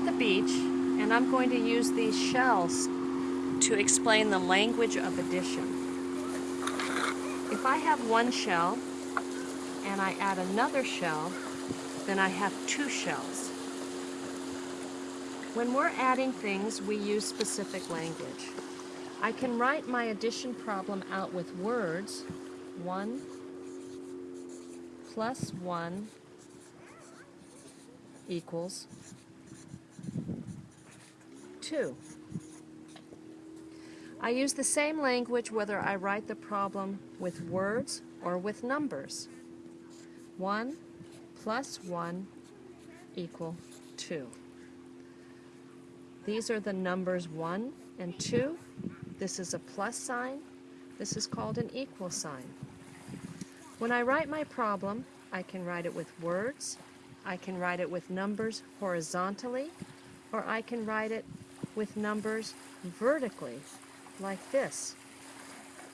at the beach and I'm going to use these shells to explain the language of addition. If I have one shell and I add another shell, then I have two shells. When we're adding things, we use specific language. I can write my addition problem out with words. 1 plus 1 equals 2. I use the same language whether I write the problem with words or with numbers. 1 plus 1 equal 2. These are the numbers 1 and 2. This is a plus sign. This is called an equal sign. When I write my problem, I can write it with words, I can write it with numbers horizontally, or I can write it with numbers vertically, like this.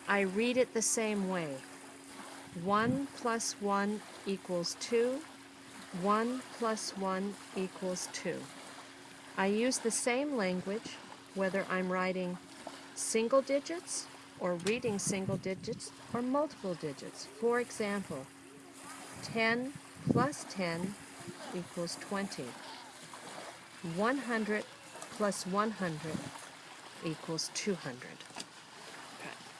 I read it the same way. 1 plus 1 equals 2. 1 plus 1 equals 2. I use the same language whether I'm writing single digits or reading single digits or multiple digits. For example, 10 plus 10 equals 20. 100 plus 100 equals 200.